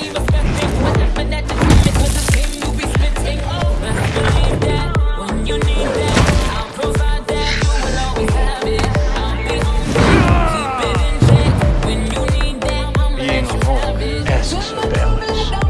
Being alone for balance.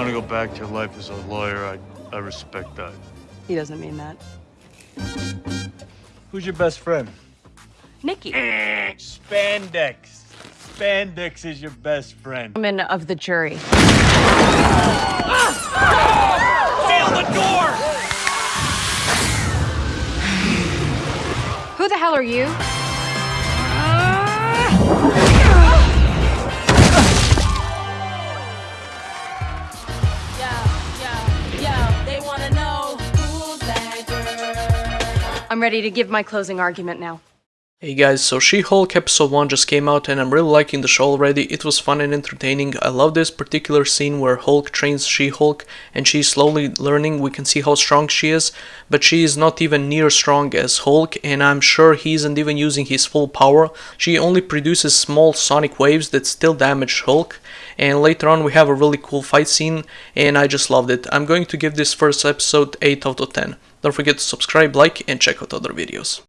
want to go back to your life as a lawyer? I, I respect that. He doesn't mean that. Who's your best friend? Nikki. Eh, spandex. Spandex is your best friend. Woman of the jury. Seal the door! Who the hell are you? I'm ready to give my closing argument now. Hey guys, so She-Hulk episode 1 just came out and I'm really liking the show already. It was fun and entertaining. I love this particular scene where Hulk trains She-Hulk and she's slowly learning. We can see how strong she is, but she is not even near strong as Hulk and I'm sure he isn't even using his full power. She only produces small sonic waves that still damage Hulk. And later on we have a really cool fight scene and I just loved it. I'm going to give this first episode 8 out of 10. Don't forget to subscribe, like and check out other videos.